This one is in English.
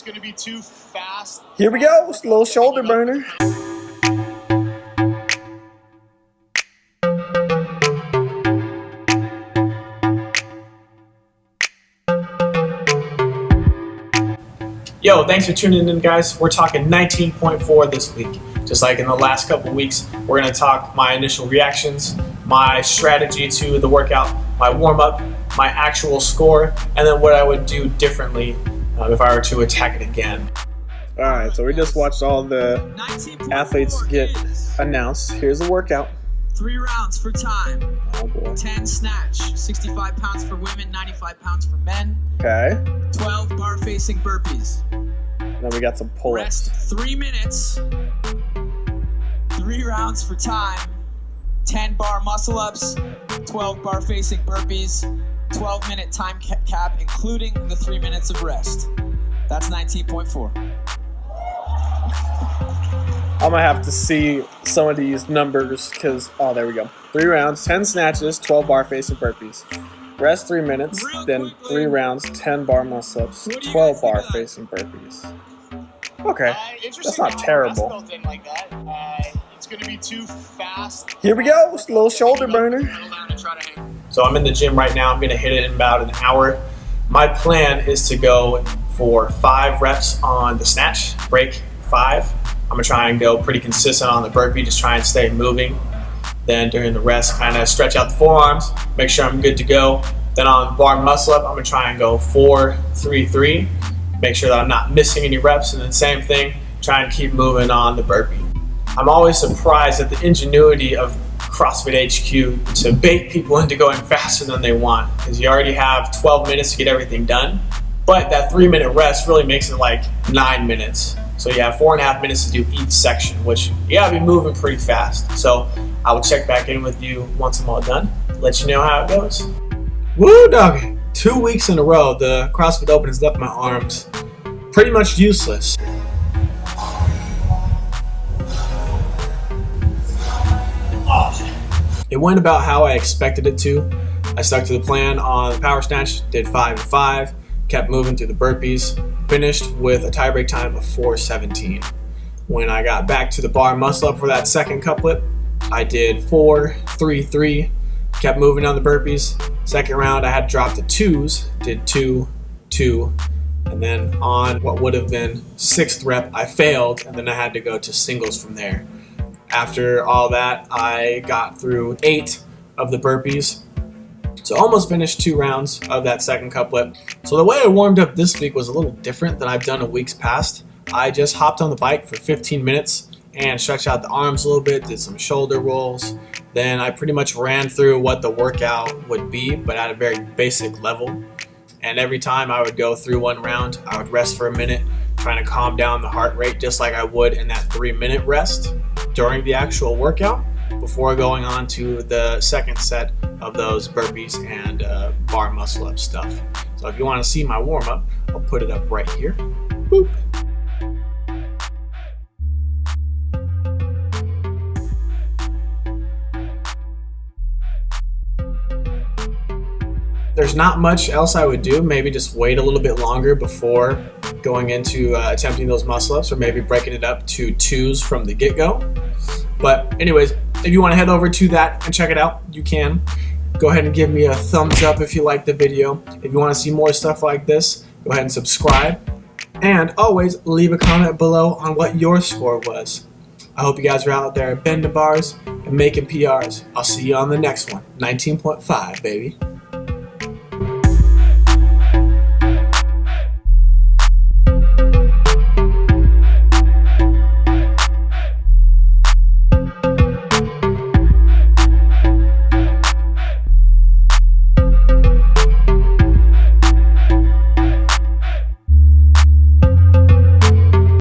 It's going to be too fast. Here we go. It's a little shoulder burner. Yo, thanks for tuning in, guys. We're talking 19.4 this week. Just like in the last couple weeks, we're going to talk my initial reactions, my strategy to the workout, my warm up, my actual score, and then what I would do differently uh, if I were to attack it again. All right, so we just watched all the athletes get announced. Here's the workout. Three rounds for time. Oh boy. 10 snatch. 65 pounds for women, 95 pounds for men. Okay. 12 bar facing burpees. Then we got some pull-ups. Rest three minutes. Three rounds for time. 10 bar muscle ups. 12 bar facing burpees. 12 minute time ca- cap, including the three minutes of rest. That's 19.4. I'm gonna have to see some of these numbers because oh, there we go. Three rounds, 10 snatches, 12 bar facing burpees. Rest three minutes, then three rounds, 10 bar muscle ups, 12 bar facing burpees. Okay, Uh, That's not terrible. Like that. Uh, it's to be too fast. here we go. A little shoulder burner. So I'm in the gym right now. I'm to hit it in about an hour. My plan is to go for five reps on the snatch, break five. I'm to try and go pretty consistent on the burpee, just try and stay moving. Then during the rest, kind of stretch out the forearms, make sure I'm good to go. Then on bar muscle up, I'm to try and go four, three, three. Make sure that I'm not missing any reps. And then same thing, try and keep moving on the burpee. I'm always surprised at the ingenuity of CrossFit HQ to bait people into going faster than they want because you already have 12 minutes to get everything done. But that three minute rest really makes it like nine minutes. So you have four and a half minutes to do each section, which you gotta be moving pretty fast. So I will check back in with you once I'm all done, let you know how it goes. Woo, doggy! Two weeks in a row, the CrossFit Open has left my arms pretty much useless. It went about how I expected it to. I stuck to the plan on the power snatch, did five and five, kept moving through the burpees, finished with a tiebreak time of 417. When I got back to the bar muscle up for that second couplet, I did four, three, three, kept moving on the burpees. Second round, I had to drop the twos, did two, two, and then on what would have been sixth rep, I failed, and then I had to go to singles from there. After all that, I got through eight of the burpees. So almost finished two rounds of that second couplet. So the way I warmed up this week was a little different than I've done in weeks past. I just hopped on the bike for 15 minutes and stretched out the arms a little bit, did some shoulder rolls. Then I pretty much ran through what the workout would be, but at a very basic level. And every time I would go through one round, I would rest for a minute, trying to calm down the heart rate just like I would in that three minute rest during the actual workout before going on to the second set of those burpees and uh, bar muscle up stuff. So if you want to see my warm up, I'll put it up right here. Boop. There's not much else I would do. Maybe just wait a little bit longer before going into uh, attempting those muscle ups, or maybe breaking it up to twos from the get go. But, anyways, if you want to head over to that and check it out, you can. Go ahead and give me a thumbs up if you like the video. If you want to see more stuff like this, go ahead and subscribe. And always leave a comment below on what your score was. I hope you guys are out there bending bars and making PRs. I'll see you on the next one. 19.5, baby.